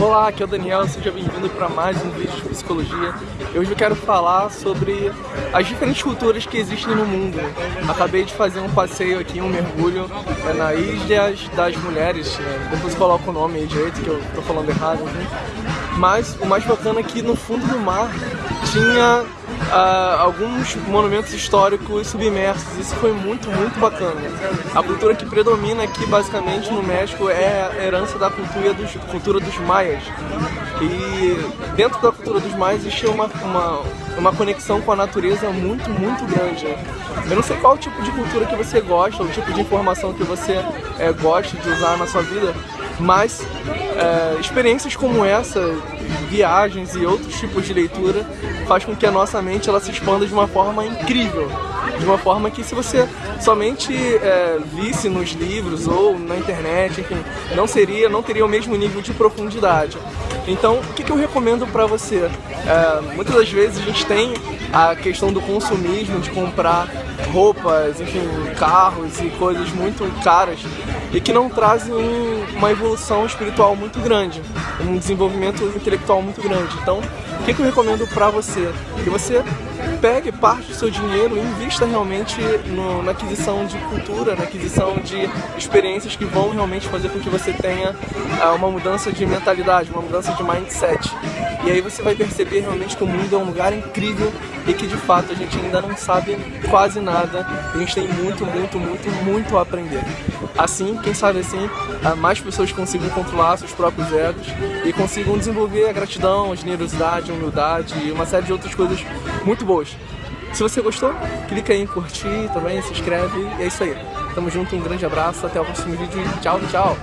Olá, aqui é o Daniel, seja bem-vindo para mais um vídeo de psicologia. Hoje eu quero falar sobre as diferentes culturas que existem no mundo. Acabei de fazer um passeio aqui, um mergulho é, na Ilha das Mulheres, né? depois coloco o nome aí direito, que eu tô falando errado. Né? Mas o mais bacana é que no fundo do mar tinha uh, alguns monumentos históricos submersos. Isso foi muito, muito bacana. A cultura que predomina aqui, basicamente, no México é a herança da cultura dos, cultura dos maias. E dentro da cultura dos maias existe uma, uma, uma conexão com a natureza muito, muito grande. Eu não sei qual tipo de cultura que você gosta, o tipo de informação que você é, gosta de usar na sua vida, mas é, experiências como essa, viagens e outros tipos de leitura faz com que a nossa mente ela se expanda de uma forma incrível, de uma forma que se você somente é, visse nos livros ou na internet, enfim, não seria, não teria o mesmo nível de profundidade. Então, o que, que eu recomendo para você? É, muitas das vezes a gente tem a questão do consumismo, de comprar roupas, enfim, carros e coisas muito caras e que não trazem uma evolução espiritual muito grande, um desenvolvimento intelectual muito grande. Então, o que, eu recomendo para você? Que você pegue parte do seu dinheiro e invista realmente no, na aquisição de cultura, na aquisição de experiências que vão realmente fazer com que você tenha uh, uma mudança de mentalidade, uma mudança de mindset. E aí você vai perceber realmente que o mundo é um lugar incrível e que de fato a gente ainda não sabe quase nada. A gente tem muito, muito, muito, muito a aprender. Assim, quem sabe assim, ah, mais pessoas consigam controlar seus próprios egos e consigam desenvolver a gratidão, a generosidade, a humildade e uma série de outras coisas muito boas. Se você gostou, clica aí em curtir também, se inscreve e é isso aí. Tamo junto, um grande abraço, até o próximo vídeo e tchau, tchau!